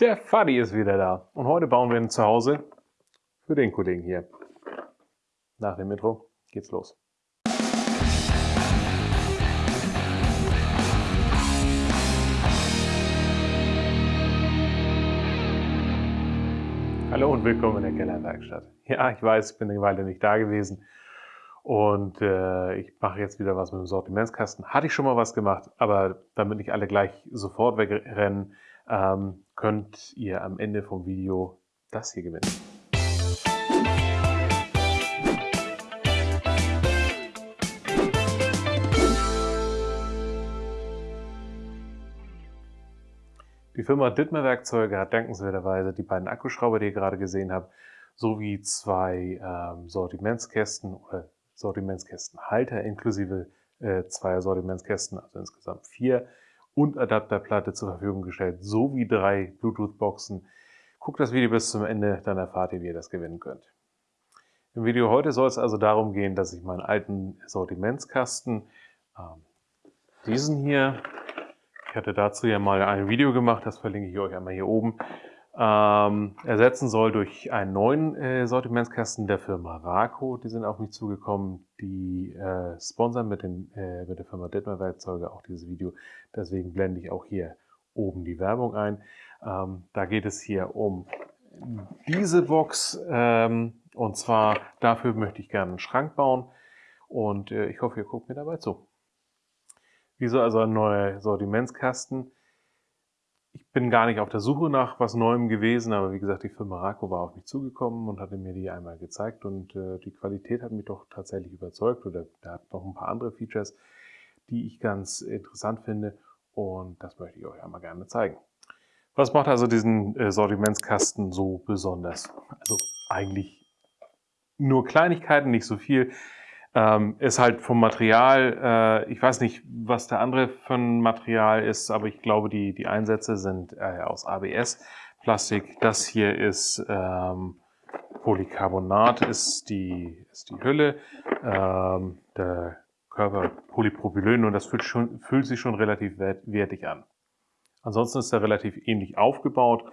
Der Fadi ist wieder da und heute bauen wir ein Zuhause für den Kollegen hier. Nach dem Intro geht's los. Hallo und willkommen in der Kellerwerkstatt. Ja, ich weiß, ich bin eine Weile nicht da gewesen und äh, ich mache jetzt wieder was mit dem Sortimentskasten. Hatte ich schon mal was gemacht, aber damit nicht alle gleich sofort wegrennen, ähm, könnt ihr am Ende vom Video das hier gewinnen. Die Firma Dittmer Werkzeuge hat dankenswerterweise die beiden Akkuschrauber, die ihr gerade gesehen habt, sowie zwei ähm, Sortimentskästen oder Sortimentskästenhalter inklusive äh, zwei Sortimentskästen, also insgesamt vier, und Adapterplatte zur Verfügung gestellt, sowie drei Bluetooth-Boxen. Guckt das Video bis zum Ende, dann erfahrt ihr, wie ihr das gewinnen könnt. Im Video heute soll es also darum gehen, dass ich meinen alten Sortimentskasten, ähm, diesen hier, ich hatte dazu ja mal ein Video gemacht, das verlinke ich euch einmal hier oben, ähm, ersetzen soll durch einen neuen äh, Sortimentskasten der Firma Raco. Die sind auf mich zugekommen. Die äh, sponsern mit, den, äh, mit der Firma Detmer Werkzeuge auch dieses Video. Deswegen blende ich auch hier oben die Werbung ein. Ähm, da geht es hier um diese Box. Ähm, und zwar dafür möchte ich gerne einen Schrank bauen. Und äh, ich hoffe, ihr guckt mir dabei zu. Wieso also ein neuer Sortimentskasten? Bin gar nicht auf der Suche nach was Neuem gewesen, aber wie gesagt, die Firma Raco war auf mich zugekommen und hatte mir die einmal gezeigt und äh, die Qualität hat mich doch tatsächlich überzeugt oder da hat noch ein paar andere Features, die ich ganz interessant finde und das möchte ich euch einmal gerne zeigen. Was macht also diesen äh, Sortimentskasten so besonders? Also eigentlich nur Kleinigkeiten, nicht so viel. Ähm, ist halt vom Material, äh, ich weiß nicht, was der andere für ein Material ist, aber ich glaube, die, die Einsätze sind äh, aus ABS-Plastik. Das hier ist ähm, Polycarbonat, ist die, ist die Hülle. Ähm, der Körper Polypropylen und das fühlt, schon, fühlt sich schon relativ wertig an. Ansonsten ist er relativ ähnlich aufgebaut.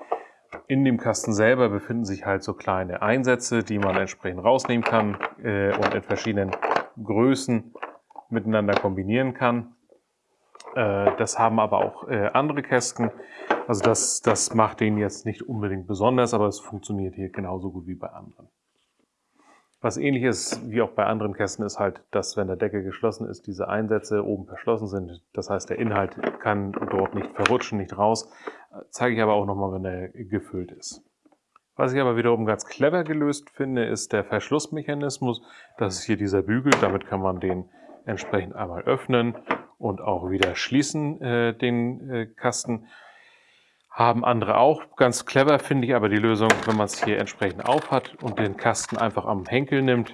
In dem Kasten selber befinden sich halt so kleine Einsätze, die man entsprechend rausnehmen kann äh, und in verschiedenen Größen miteinander kombinieren kann. Äh, das haben aber auch äh, andere Kästen. Also das, das macht den jetzt nicht unbedingt besonders, aber es funktioniert hier genauso gut wie bei anderen. Was ähnlich ist wie auch bei anderen Kästen ist halt, dass wenn der Deckel geschlossen ist, diese Einsätze oben verschlossen sind. Das heißt, der Inhalt kann dort nicht verrutschen, nicht raus. Zeige ich aber auch nochmal, wenn er gefüllt ist. Was ich aber wiederum ganz clever gelöst finde, ist der Verschlussmechanismus. Das ist hier dieser Bügel. Damit kann man den entsprechend einmal öffnen und auch wieder schließen, äh, den äh, Kasten. Haben andere auch. Ganz clever finde ich aber die Lösung, wenn man es hier entsprechend auf hat und den Kasten einfach am Henkel nimmt,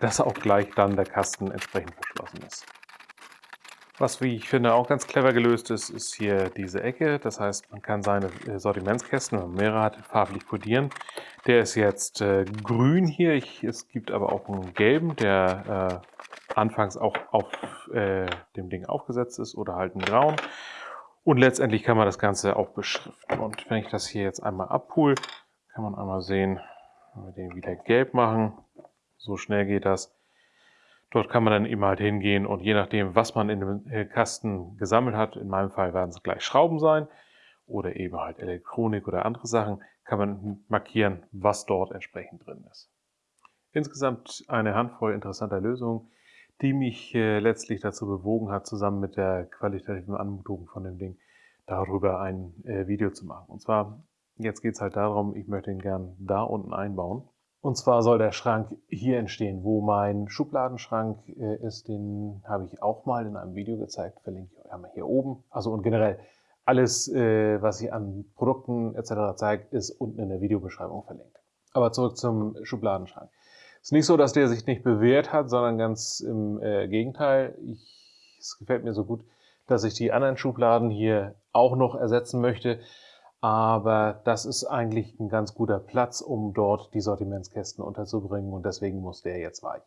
dass auch gleich dann der Kasten entsprechend verschlossen ist. Was, wie ich finde, auch ganz clever gelöst ist, ist hier diese Ecke. Das heißt, man kann seine äh, Sortimentskästen, wenn man mehrere hat, farblich kodieren. Der ist jetzt äh, grün hier. Ich, es gibt aber auch einen gelben, der äh, anfangs auch auf äh, dem Ding aufgesetzt ist oder halt einen grauen. Und letztendlich kann man das Ganze auch beschriften. Und wenn ich das hier jetzt einmal abhole, kann man einmal sehen, wenn wir den wieder gelb machen, so schnell geht das. Dort kann man dann eben halt hingehen und je nachdem, was man in dem äh, Kasten gesammelt hat, in meinem Fall werden es gleich Schrauben sein oder eben halt Elektronik oder andere Sachen, kann man markieren, was dort entsprechend drin ist. Insgesamt eine Handvoll interessanter Lösungen, die mich äh, letztlich dazu bewogen hat, zusammen mit der qualitativen Anmutung von dem Ding darüber ein äh, Video zu machen. Und zwar, jetzt geht es halt darum, ich möchte ihn gern da unten einbauen. Und zwar soll der Schrank hier entstehen, wo mein Schubladenschrank äh, ist. Den habe ich auch mal in einem Video gezeigt, verlinke ich euch einmal hier oben. Also und generell alles, äh, was ich an Produkten etc. zeigt, ist unten in der Videobeschreibung verlinkt. Aber zurück zum Schubladenschrank. Es ist nicht so, dass der sich nicht bewährt hat, sondern ganz im äh, Gegenteil. Ich, es gefällt mir so gut, dass ich die anderen Schubladen hier auch noch ersetzen möchte. Aber das ist eigentlich ein ganz guter Platz, um dort die Sortimentskästen unterzubringen und deswegen muss der jetzt weichen.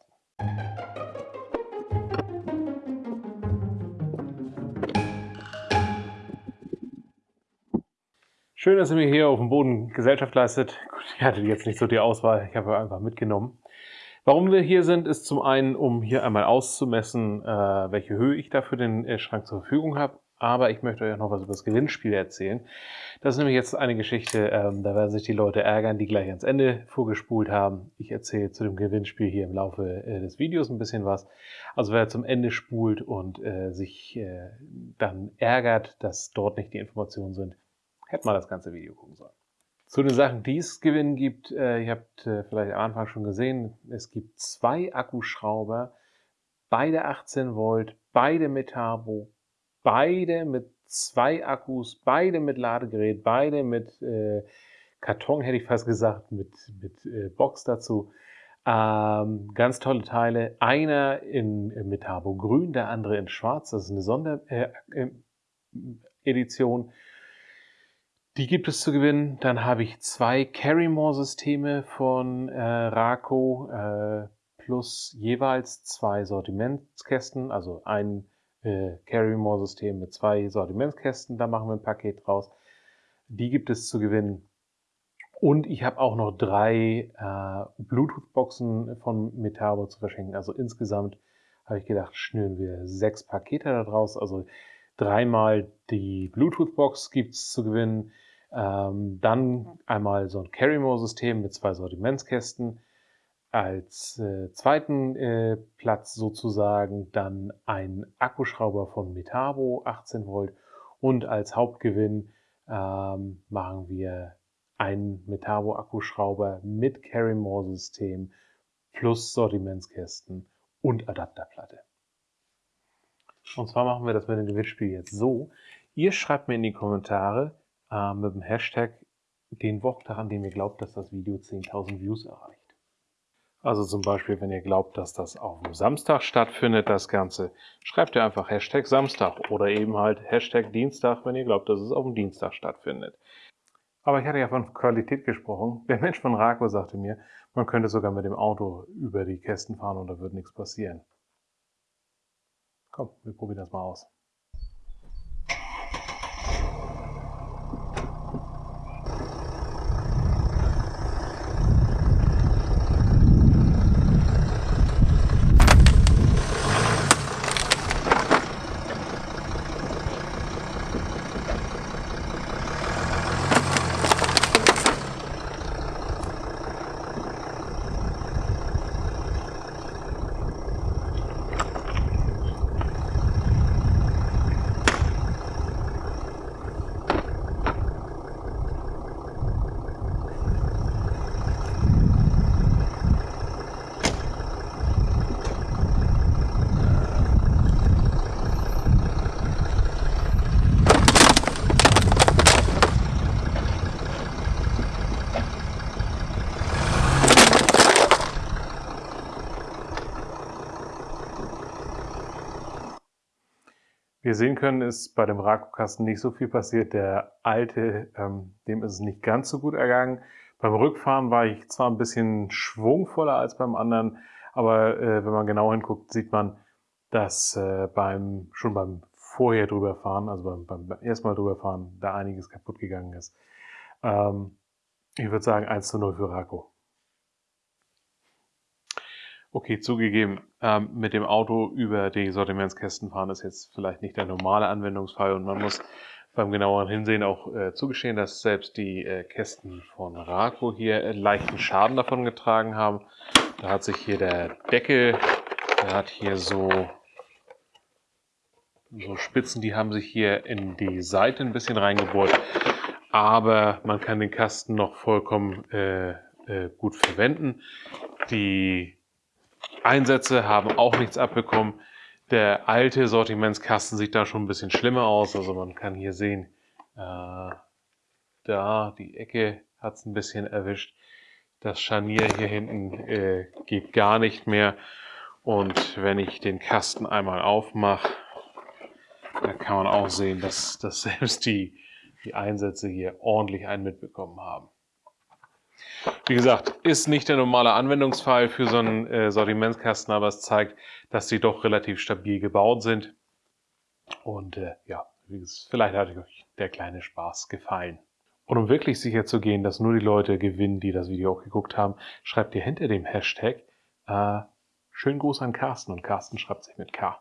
Schön, dass ihr mir hier auf dem Boden Gesellschaft leistet. Gut, ich hatte jetzt nicht so die Auswahl, ich habe einfach mitgenommen. Warum wir hier sind, ist zum einen, um hier einmal auszumessen, äh, welche Höhe ich da für den äh, Schrank zur Verfügung habe. Aber ich möchte euch auch noch was über das Gewinnspiel erzählen. Das ist nämlich jetzt eine Geschichte, ähm, da werden sich die Leute ärgern, die gleich ans Ende vorgespult haben. Ich erzähle zu dem Gewinnspiel hier im Laufe äh, des Videos ein bisschen was. Also wer zum Ende spult und äh, sich äh, dann ärgert, dass dort nicht die Informationen sind, hätte mal das ganze Video gucken sollen. Zu den Sachen, die es gewinnen gibt, äh, ihr habt äh, vielleicht am Anfang schon gesehen, es gibt zwei Akkuschrauber, beide 18 Volt, beide mit Turbo, beide mit zwei Akkus, beide mit Ladegerät, beide mit äh, Karton, hätte ich fast gesagt, mit, mit äh, Box dazu. Ähm, ganz tolle Teile. Einer in, in mit Turbo grün, der andere in schwarz. Das ist eine Sonderedition. Äh, die gibt es zu gewinnen. Dann habe ich zwei Carrymore-Systeme von äh, Raco äh, plus jeweils zwei Sortimentskästen, also ein äh, Carrymore-System mit zwei Sortimentskästen. Da machen wir ein Paket draus. Die gibt es zu gewinnen. Und ich habe auch noch drei äh, Bluetooth-Boxen von Metabo zu verschenken. Also insgesamt habe ich gedacht, schnüren wir sechs Pakete daraus. Also dreimal die Bluetooth-Box gibt es zu gewinnen. Ähm, dann einmal so ein Carrymore-System mit zwei Sortimentskästen. Als äh, zweiten äh, Platz sozusagen dann ein Akkuschrauber von Metabo 18 Volt und als Hauptgewinn ähm, machen wir einen Metabo Akkuschrauber mit Carrymore-System plus Sortimentskästen und Adapterplatte. Und zwar machen wir das mit dem Gewinnspiel jetzt so. Ihr schreibt mir in die Kommentare, äh, mit dem Hashtag den Wochtag, an dem ihr glaubt, dass das Video 10.000 Views erreicht. Also zum Beispiel, wenn ihr glaubt, dass das auf dem Samstag stattfindet, das Ganze, schreibt ihr einfach Hashtag Samstag oder eben halt Hashtag Dienstag, wenn ihr glaubt, dass es auf dem Dienstag stattfindet. Aber ich hatte ja von Qualität gesprochen. Der Mensch von Rako sagte mir, man könnte sogar mit dem Auto über die Kästen fahren und da würde nichts passieren. Komm, wir probieren das mal aus. Wie ihr sehen können, ist bei dem Raku-Kasten nicht so viel passiert. Der alte, ähm, dem ist es nicht ganz so gut ergangen. Beim Rückfahren war ich zwar ein bisschen schwungvoller als beim anderen, aber äh, wenn man genau hinguckt, sieht man, dass äh, beim schon beim vorher drüberfahren, also beim, beim, beim ersten Mal drüberfahren, da einiges kaputt gegangen ist. Ähm, ich würde sagen 1 zu 0 für Rako. Okay, zugegeben, ähm, mit dem Auto über die Sortimentskästen fahren ist jetzt vielleicht nicht der normale Anwendungsfall und man muss beim genaueren Hinsehen auch äh, zugestehen, dass selbst die äh, Kästen von Raco hier äh, leichten Schaden davon getragen haben. Da hat sich hier der Deckel, der hat hier so, so Spitzen, die haben sich hier in die Seite ein bisschen reingebohrt. Aber man kann den Kasten noch vollkommen äh, äh, gut verwenden. Die Einsätze haben auch nichts abbekommen. Der alte Sortimentskasten sieht da schon ein bisschen schlimmer aus. Also man kann hier sehen, äh, da die Ecke hat es ein bisschen erwischt. Das Scharnier hier hinten äh, geht gar nicht mehr. Und wenn ich den Kasten einmal aufmache, da kann man auch sehen, dass, dass selbst die, die Einsätze hier ordentlich einen mitbekommen haben. Wie gesagt, ist nicht der normale Anwendungsfall für so einen äh, Sortimentskasten, aber es zeigt, dass sie doch relativ stabil gebaut sind. Und äh, ja, vielleicht hat euch der kleine Spaß gefallen. Und um wirklich sicher zu gehen, dass nur die Leute gewinnen, die das Video auch geguckt haben, schreibt ihr hinter dem Hashtag äh, schönen Gruß an Carsten und Carsten schreibt sich mit K.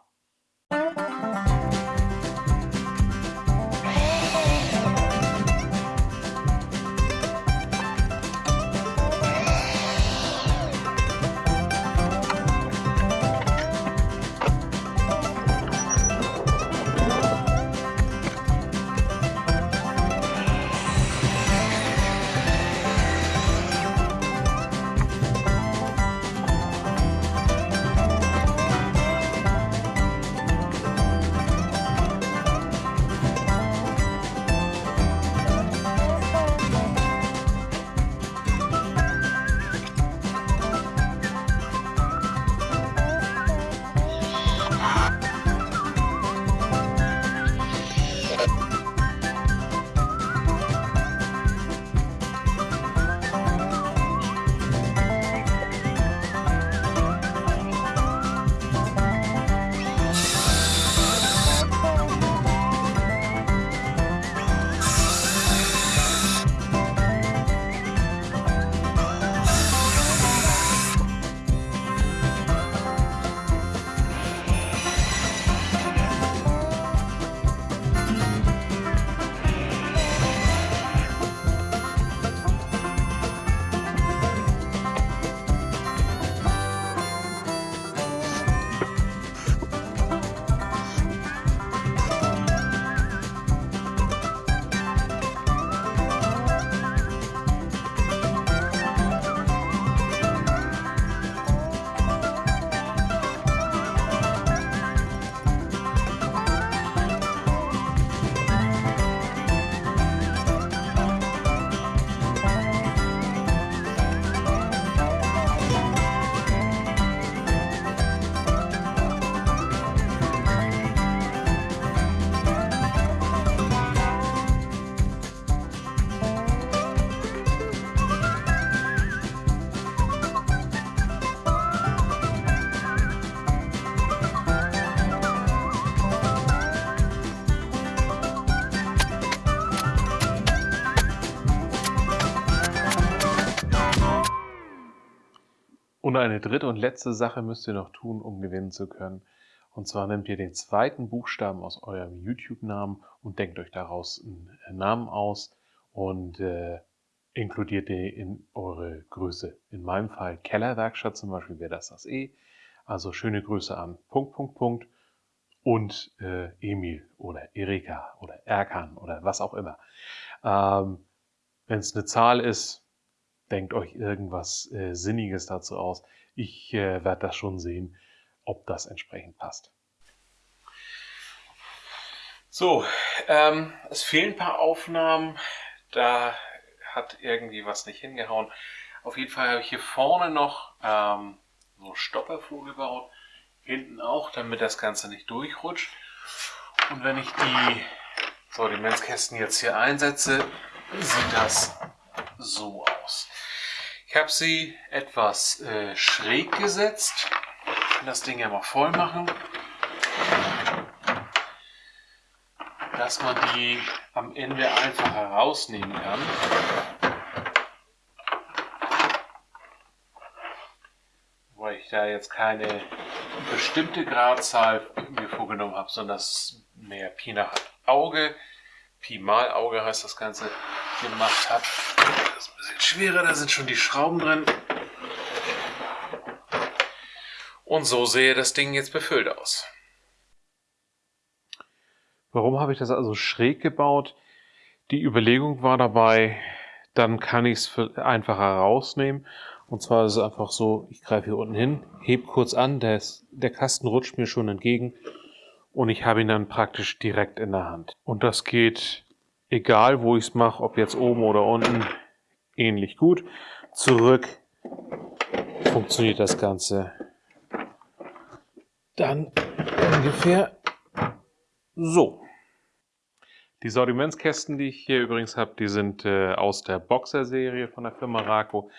Und eine dritte und letzte Sache müsst ihr noch tun, um gewinnen zu können. Und zwar nehmt ihr den zweiten Buchstaben aus eurem YouTube-Namen und denkt euch daraus einen äh, Namen aus und äh, inkludiert den in eure Größe. In meinem Fall Kellerwerkstatt zum Beispiel wäre das das E. Also schöne Grüße an Punkt, Punkt, Punkt und äh, Emil oder Erika oder Erkan oder was auch immer. Ähm, Wenn es eine Zahl ist, denkt euch irgendwas äh, Sinniges dazu aus. Ich äh, werde das schon sehen, ob das entsprechend passt. So, ähm, es fehlen ein paar Aufnahmen. Da hat irgendwie was nicht hingehauen. Auf jeden Fall habe ich hier vorne noch ähm, so Stopperfuhr gebaut. Hinten auch, damit das Ganze nicht durchrutscht. Und wenn ich die Sortimentskästen jetzt hier einsetze, sieht das so aus. Ich habe sie etwas äh, schräg gesetzt. Das Ding ja mal voll machen. Dass man die am Ende einfach herausnehmen kann. Weil ich da jetzt keine bestimmte Gradzahl mir vorgenommen habe, sondern das mehr Pi nach Auge, Pi mal Auge heißt das Ganze, gemacht habe. Das ist ein bisschen schwerer, da sind schon die Schrauben drin. Und so sehe das Ding jetzt befüllt aus. Warum habe ich das also schräg gebaut? Die Überlegung war dabei, dann kann ich es einfacher rausnehmen. Und zwar ist es einfach so, ich greife hier unten hin, heb kurz an, der, ist, der Kasten rutscht mir schon entgegen und ich habe ihn dann praktisch direkt in der Hand. Und das geht egal wo ich es mache, ob jetzt oben oder unten, ähnlich gut. Zurück funktioniert das Ganze dann ungefähr so. Die Sortimentskästen, die ich hier übrigens habe, die sind äh, aus der Boxer-Serie von der Firma Raco.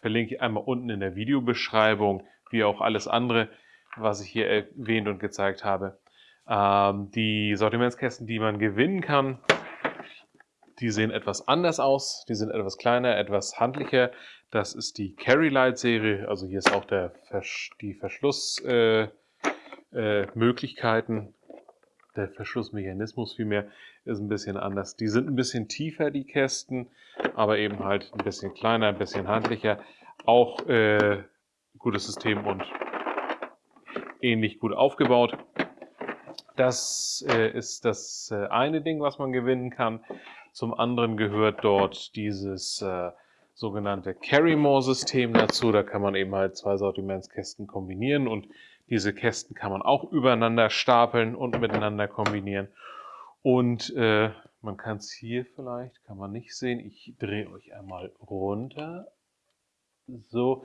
Verlinke ich einmal unten in der Videobeschreibung, wie auch alles andere, was ich hier erwähnt und gezeigt habe. Ähm, die Sortimentskästen, die man gewinnen kann, die sehen etwas anders aus, die sind etwas kleiner, etwas handlicher. Das ist die Carry Light Serie, also hier ist auch der Versch die Verschlussmöglichkeiten, äh, äh, der Verschlussmechanismus vielmehr ist ein bisschen anders. Die sind ein bisschen tiefer, die Kästen, aber eben halt ein bisschen kleiner, ein bisschen handlicher. Auch äh, gutes System und ähnlich gut aufgebaut. Das äh, ist das äh, eine Ding, was man gewinnen kann. Zum anderen gehört dort dieses äh, sogenannte Carry-More-System dazu. Da kann man eben halt zwei Sortimentskästen kombinieren und diese Kästen kann man auch übereinander stapeln und miteinander kombinieren. Und äh, man kann es hier vielleicht, kann man nicht sehen. Ich drehe euch einmal runter. So,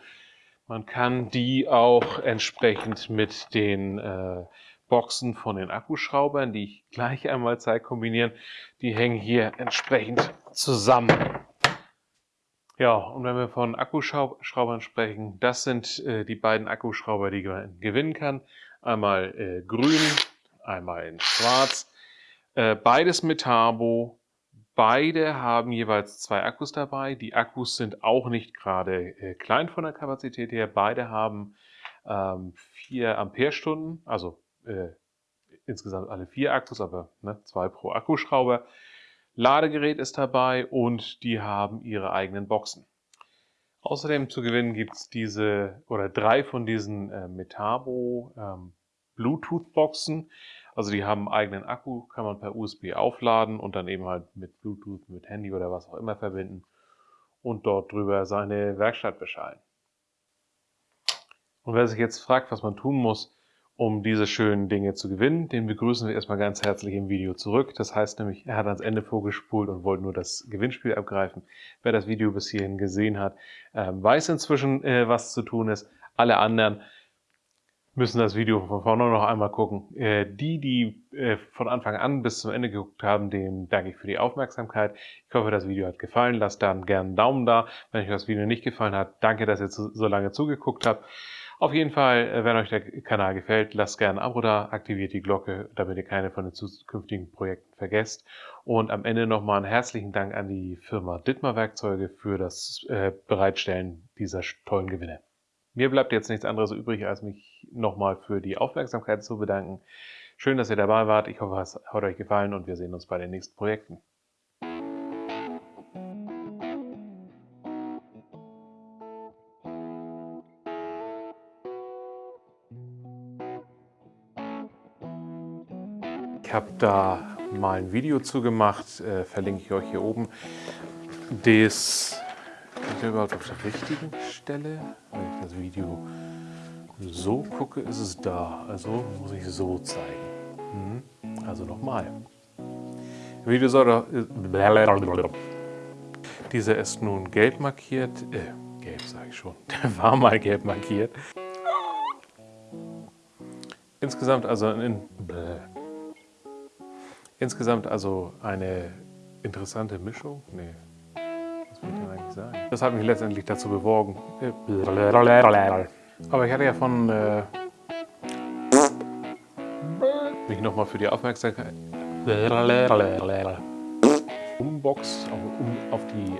man kann die auch entsprechend mit den äh, Boxen von den Akkuschraubern, die ich gleich einmal zeige, kombinieren. Die hängen hier entsprechend zusammen. Ja, und wenn wir von Akkuschraubern sprechen, das sind äh, die beiden Akkuschrauber, die man gewinnen kann. Einmal äh, grün, einmal in schwarz. Äh, beides mit Turbo. Beide haben jeweils zwei Akkus dabei. Die Akkus sind auch nicht gerade äh, klein von der Kapazität her. Beide haben ähm, 4 Ampere-Stunden, also äh, insgesamt alle vier Akkus, aber ne, zwei pro Akkuschrauber. Ladegerät ist dabei und die haben ihre eigenen Boxen. Außerdem zu gewinnen gibt es diese oder drei von diesen äh, Metabo ähm, Bluetooth-Boxen. Also die haben einen eigenen Akku, kann man per USB aufladen und dann eben halt mit Bluetooth, mit Handy oder was auch immer verbinden und dort drüber seine Werkstatt beschallen. Und wer sich jetzt fragt, was man tun muss, um diese schönen Dinge zu gewinnen. Den begrüßen wir erstmal ganz herzlich im Video zurück. Das heißt nämlich, er hat ans Ende vorgespult und wollte nur das Gewinnspiel abgreifen. Wer das Video bis hierhin gesehen hat, ähm, weiß inzwischen, äh, was zu tun ist. Alle anderen müssen das Video von vorne noch einmal gucken. Äh, die, die äh, von Anfang an bis zum Ende geguckt haben, denen danke ich für die Aufmerksamkeit. Ich hoffe, das Video hat gefallen. Lasst dann gerne einen Daumen da. Wenn euch das Video nicht gefallen hat, danke, dass ihr so lange zugeguckt habt. Auf jeden Fall, äh, wenn euch der Kanal gefällt, lasst gerne ein Abo da, aktiviert die Glocke, damit ihr keine von den zukünftigen Projekten vergesst. Und am Ende nochmal einen herzlichen Dank an die Firma Dittmar Werkzeuge für das äh, Bereitstellen dieser tollen Gewinne. Mir bleibt jetzt nichts anderes übrig, als mich nochmal für die Aufmerksamkeit zu bedanken. Schön, dass ihr dabei wart. Ich hoffe, es hat euch gefallen und wir sehen uns bei den nächsten Projekten. Ich habe da mal ein Video zu gemacht, äh, verlinke ich euch hier oben. Das ist überhaupt auf der richtigen Stelle. Wenn ich das Video so gucke, ist es da. Also muss ich so zeigen. Hm? Also nochmal. Video soll Dieser ist nun gelb markiert. Äh, gelb sage ich schon. Der war mal gelb markiert. Insgesamt also in Insgesamt also eine interessante Mischung. Nee, was will ich denn eigentlich sagen? Das hat mich letztendlich dazu bewogen. Aber ich hatte ja von äh, mich nochmal für die Aufmerksamkeit Umbox, um auf die